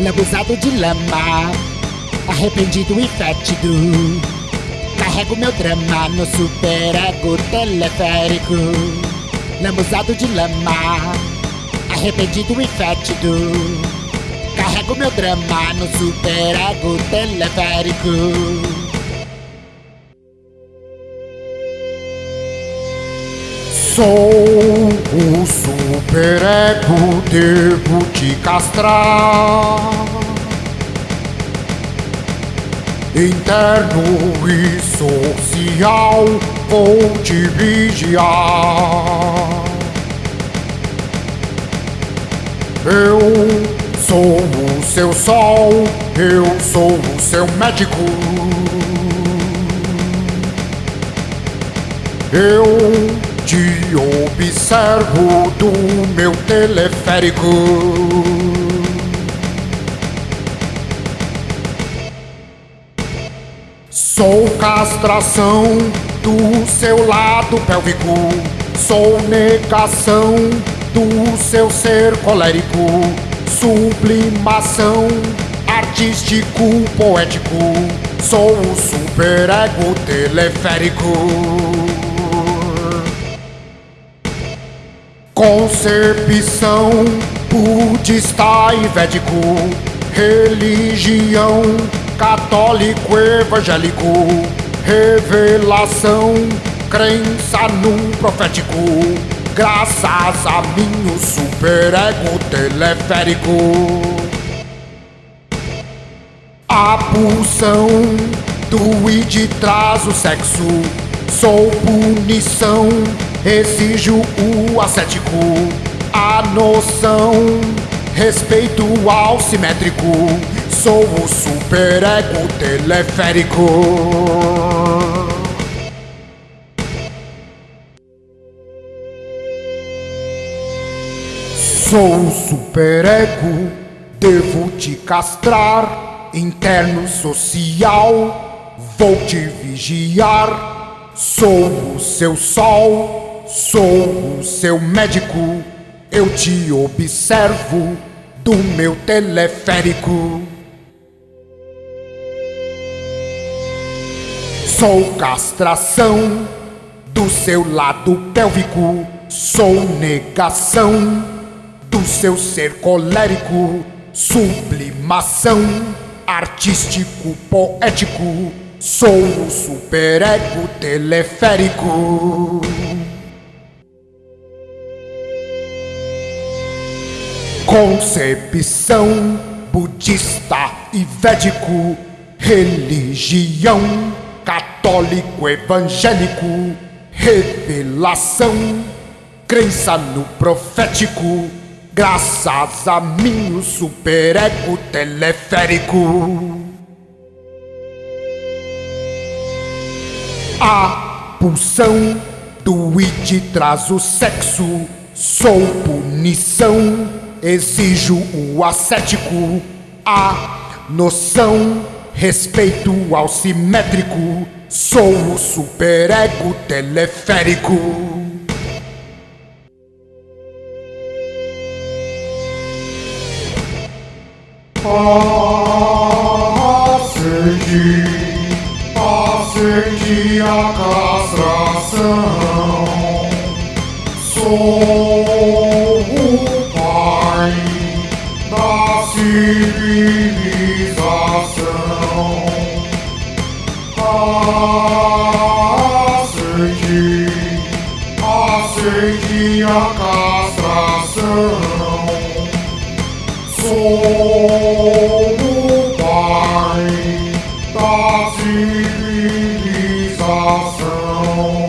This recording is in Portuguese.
lambuzado de lama, arrependido e fétido. Carrego meu drama no superego teleférico, lambuzado de lama, arrependido e fétido. Carrego meu drama no superego teleférico. Sou o superego, devo te castrar. Interno e social, vou te vigiar. Eu sou o seu sol, eu sou o seu médico. Eu te observo do meu teleférico. Sou castração do seu lado pélvico. Sou negação do seu ser colérico. Sublimação artístico poético. Sou o superego teleférico. Concepção budista e védico, religião católico evangélico, revelação, crença no profético, graças a mim o superego teleférico. A pulsão do id traz o sexo, sou punição exijo o ascético, a noção, respeito ao simétrico, sou o superego teleférico. Sou o superego, devo te castrar, interno social, vou te vigiar, sou o seu sol Sou o seu médico, eu te observo do meu teleférico. Sou castração do seu lado pélvico, sou negação do seu ser colérico, sublimação artístico poético, sou o superego teleférico. Concepção budista e védico, religião católico evangélico, revelação, crença no profético, graças a mim o superego teleférico. A pulsão do id traz o sexo, sou punição Exijo o ascético, a noção, respeito ao simétrico. Sou o superego teleférico. Aceite, aceite a castração. Sou civilização. Aceite, aceite a castração. Sou song.